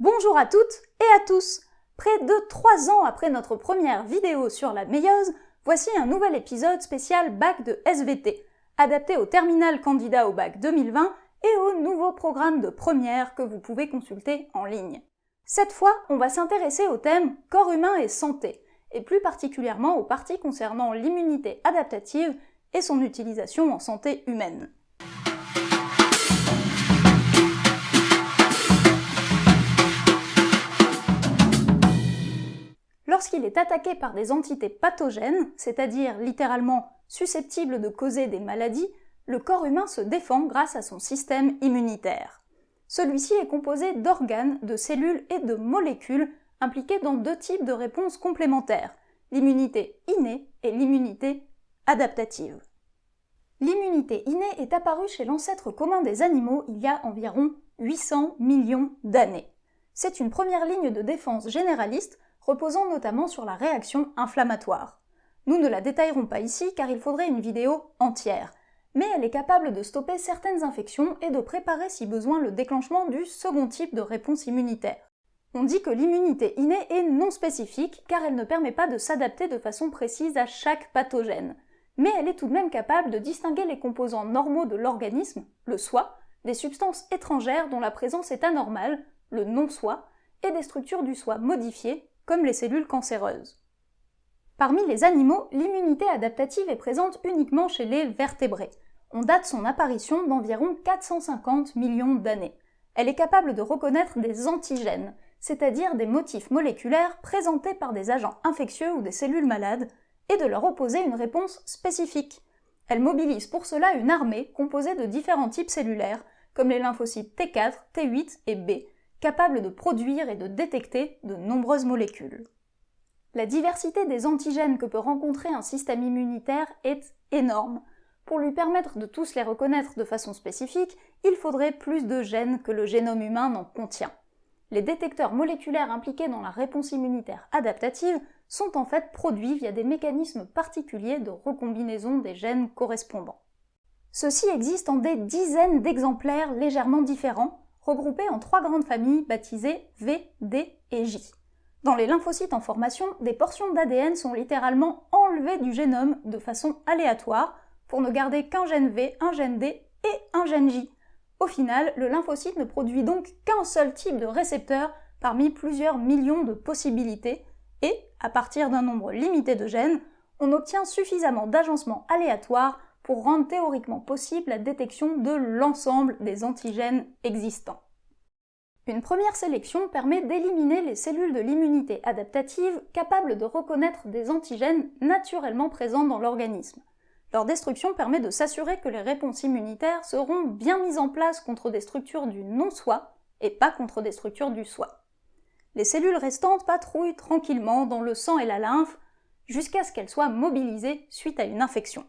Bonjour à toutes et à tous Près de 3 ans après notre première vidéo sur la méiose, voici un nouvel épisode spécial bac de SVT, adapté au terminal candidat au bac 2020 et au nouveau programme de première que vous pouvez consulter en ligne. Cette fois, on va s'intéresser au thème corps humain et santé, et plus particulièrement aux parties concernant l'immunité adaptative et son utilisation en santé humaine. Lorsqu'il est attaqué par des entités pathogènes, c'est-à-dire littéralement susceptibles de causer des maladies, le corps humain se défend grâce à son système immunitaire. Celui-ci est composé d'organes, de cellules et de molécules impliquées dans deux types de réponses complémentaires, l'immunité innée et l'immunité adaptative. L'immunité innée est apparue chez l'ancêtre commun des animaux il y a environ 800 millions d'années. C'est une première ligne de défense généraliste reposant notamment sur la réaction inflammatoire. Nous ne la détaillerons pas ici car il faudrait une vidéo entière, mais elle est capable de stopper certaines infections et de préparer si besoin le déclenchement du second type de réponse immunitaire. On dit que l'immunité innée est non spécifique car elle ne permet pas de s'adapter de façon précise à chaque pathogène, mais elle est tout de même capable de distinguer les composants normaux de l'organisme, le soi, des substances étrangères dont la présence est anormale, le non-soi, et des structures du soi modifiées, comme les cellules cancéreuses. Parmi les animaux, l'immunité adaptative est présente uniquement chez les vertébrés. On date son apparition d'environ 450 millions d'années. Elle est capable de reconnaître des antigènes, c'est-à-dire des motifs moléculaires présentés par des agents infectieux ou des cellules malades, et de leur opposer une réponse spécifique. Elle mobilise pour cela une armée composée de différents types cellulaires, comme les lymphocytes T4, T8 et B, capable de produire et de détecter de nombreuses molécules. La diversité des antigènes que peut rencontrer un système immunitaire est énorme. Pour lui permettre de tous les reconnaître de façon spécifique, il faudrait plus de gènes que le génome humain n'en contient. Les détecteurs moléculaires impliqués dans la réponse immunitaire adaptative sont en fait produits via des mécanismes particuliers de recombinaison des gènes correspondants. Ceux-ci existent en des dizaines d'exemplaires légèrement différents, regroupés en trois grandes familles baptisées V, D et J. Dans les lymphocytes en formation, des portions d'ADN sont littéralement enlevées du génome de façon aléatoire pour ne garder qu'un gène V, un gène D et un gène J. Au final, le lymphocyte ne produit donc qu'un seul type de récepteur parmi plusieurs millions de possibilités, et, à partir d'un nombre limité de gènes, on obtient suffisamment d'agencements aléatoires pour rendre théoriquement possible la détection de l'ensemble des antigènes existants. Une première sélection permet d'éliminer les cellules de l'immunité adaptative capables de reconnaître des antigènes naturellement présents dans l'organisme. Leur destruction permet de s'assurer que les réponses immunitaires seront bien mises en place contre des structures du non-soi et pas contre des structures du soi. Les cellules restantes patrouillent tranquillement dans le sang et la lymphe jusqu'à ce qu'elles soient mobilisées suite à une infection.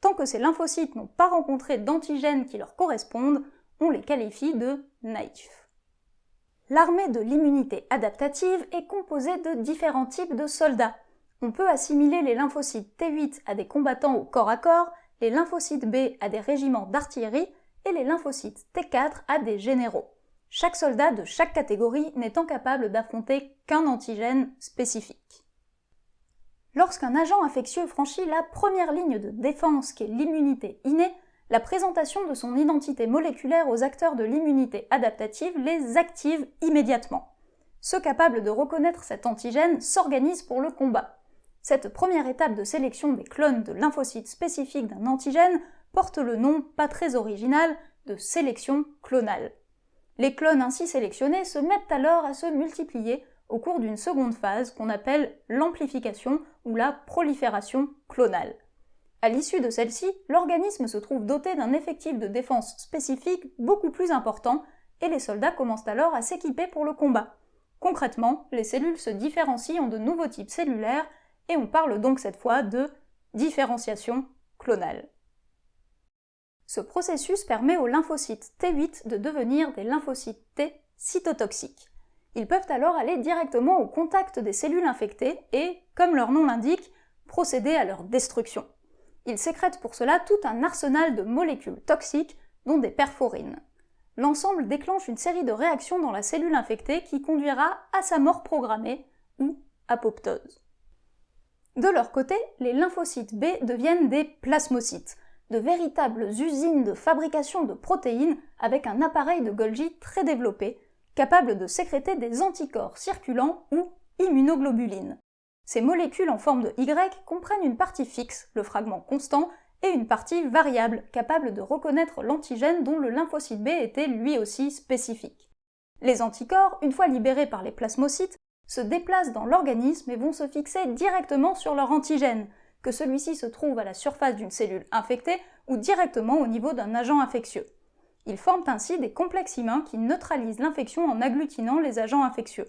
Tant que ces lymphocytes n'ont pas rencontré d'antigènes qui leur correspondent, on les qualifie de naïfs. L'armée de l'immunité adaptative est composée de différents types de soldats. On peut assimiler les lymphocytes T8 à des combattants au corps à corps, les lymphocytes B à des régiments d'artillerie et les lymphocytes T4 à des généraux. Chaque soldat de chaque catégorie n'étant capable d'affronter qu'un antigène spécifique. Lorsqu'un agent infectieux franchit la première ligne de défense qui est l'immunité innée, la présentation de son identité moléculaire aux acteurs de l'immunité adaptative les active immédiatement. Ceux capables de reconnaître cet antigène s'organisent pour le combat. Cette première étape de sélection des clones de lymphocytes spécifiques d'un antigène porte le nom, pas très original, de sélection clonale. Les clones ainsi sélectionnés se mettent alors à se multiplier au cours d'une seconde phase qu'on appelle l'amplification ou la prolifération clonale. À l'issue de celle-ci, l'organisme se trouve doté d'un effectif de défense spécifique beaucoup plus important et les soldats commencent alors à s'équiper pour le combat. Concrètement, les cellules se différencient en de nouveaux types cellulaires et on parle donc cette fois de différenciation clonale. Ce processus permet aux lymphocytes T8 de devenir des lymphocytes T cytotoxiques. Ils peuvent alors aller directement au contact des cellules infectées et, comme leur nom l'indique, procéder à leur destruction. Ils sécrètent pour cela tout un arsenal de molécules toxiques, dont des perforines. l'ensemble déclenche une série de réactions dans la cellule infectée qui conduira à sa mort programmée, ou apoptose. De leur côté, les lymphocytes B deviennent des plasmocytes, de véritables usines de fabrication de protéines avec un appareil de Golgi très développé, capable de sécréter des anticorps circulants ou immunoglobulines. Ces molécules en forme de Y comprennent une partie fixe, le fragment constant, et une partie variable, capable de reconnaître l'antigène dont le lymphocyte B était lui aussi spécifique. Les anticorps, une fois libérés par les plasmocytes, se déplacent dans l'organisme et vont se fixer directement sur leur antigène, que celui-ci se trouve à la surface d'une cellule infectée ou directement au niveau d'un agent infectieux. Ils forment ainsi des complexes humains qui neutralisent l'infection en agglutinant les agents infectieux.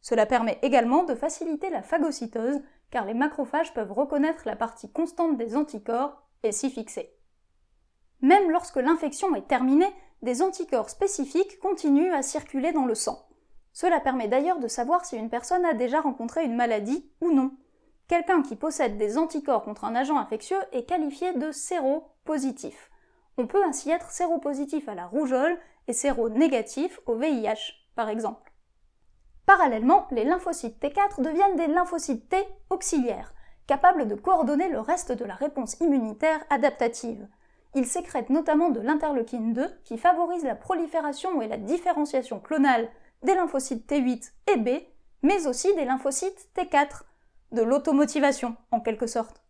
Cela permet également de faciliter la phagocytose, car les macrophages peuvent reconnaître la partie constante des anticorps et s'y fixer. Même lorsque l'infection est terminée, des anticorps spécifiques continuent à circuler dans le sang. Cela permet d'ailleurs de savoir si une personne a déjà rencontré une maladie ou non. Quelqu'un qui possède des anticorps contre un agent infectieux est qualifié de séropositif. On peut ainsi être séropositif à la rougeole et séronégatif au VIH, par exemple. Parallèlement, les lymphocytes T4 deviennent des lymphocytes T auxiliaires, capables de coordonner le reste de la réponse immunitaire adaptative. Ils sécrètent notamment de l'interleukine 2 qui favorise la prolifération et la différenciation clonale des lymphocytes T8 et B, mais aussi des lymphocytes T4, de l'automotivation en quelque sorte.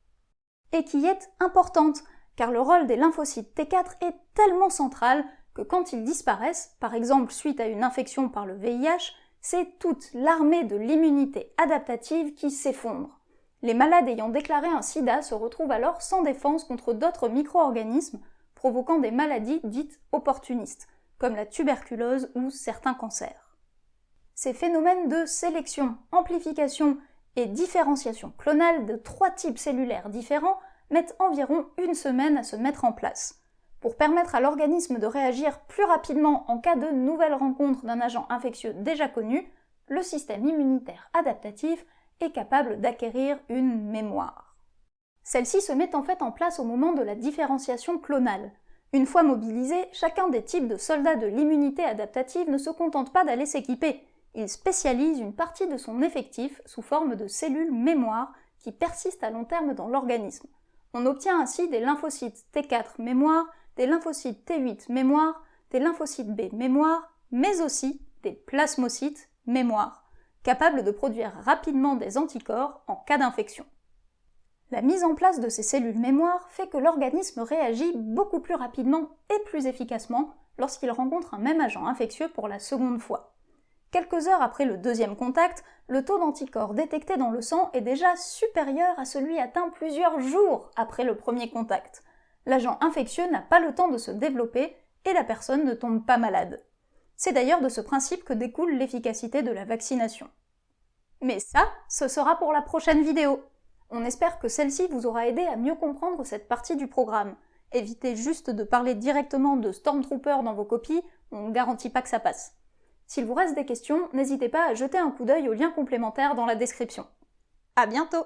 Et qui est importante, car le rôle des lymphocytes T4 est tellement central que quand ils disparaissent, par exemple suite à une infection par le VIH, c'est toute l'armée de l'immunité adaptative qui s'effondre. Les malades ayant déclaré un sida se retrouvent alors sans défense contre d'autres micro-organismes, provoquant des maladies dites opportunistes, comme la tuberculose ou certains cancers. Ces phénomènes de sélection, amplification et différenciation clonale de trois types cellulaires différents mettent environ une semaine à se mettre en place. Pour permettre à l'organisme de réagir plus rapidement en cas de nouvelle rencontre d'un agent infectieux déjà connu, le système immunitaire adaptatif est capable d'acquérir une mémoire. Celle-ci se met en fait en place au moment de la différenciation clonale. Une fois mobilisé, chacun des types de soldats de l'immunité adaptative ne se contente pas d'aller s'équiper, il spécialise une partie de son effectif sous forme de cellules mémoire qui persistent à long terme dans l'organisme. On obtient ainsi des lymphocytes T4 mémoire, des lymphocytes T8 mémoire, des lymphocytes B mémoire, mais aussi des plasmocytes mémoire, capables de produire rapidement des anticorps en cas d'infection. La mise en place de ces cellules mémoire fait que l'organisme réagit beaucoup plus rapidement et plus efficacement lorsqu'il rencontre un même agent infectieux pour la seconde fois. Quelques heures après le deuxième contact, le taux d'anticorps détecté dans le sang est déjà supérieur à celui atteint plusieurs jours après le premier contact. L'agent infectieux n'a pas le temps de se développer et la personne ne tombe pas malade. C'est d'ailleurs de ce principe que découle l'efficacité de la vaccination. Mais ça, ce sera pour la prochaine vidéo. On espère que celle-ci vous aura aidé à mieux comprendre cette partie du programme. Évitez juste de parler directement de Stormtrooper dans vos copies, on ne garantit pas que ça passe. S'il vous reste des questions, n'hésitez pas à jeter un coup d'œil au lien complémentaire dans la description. À bientôt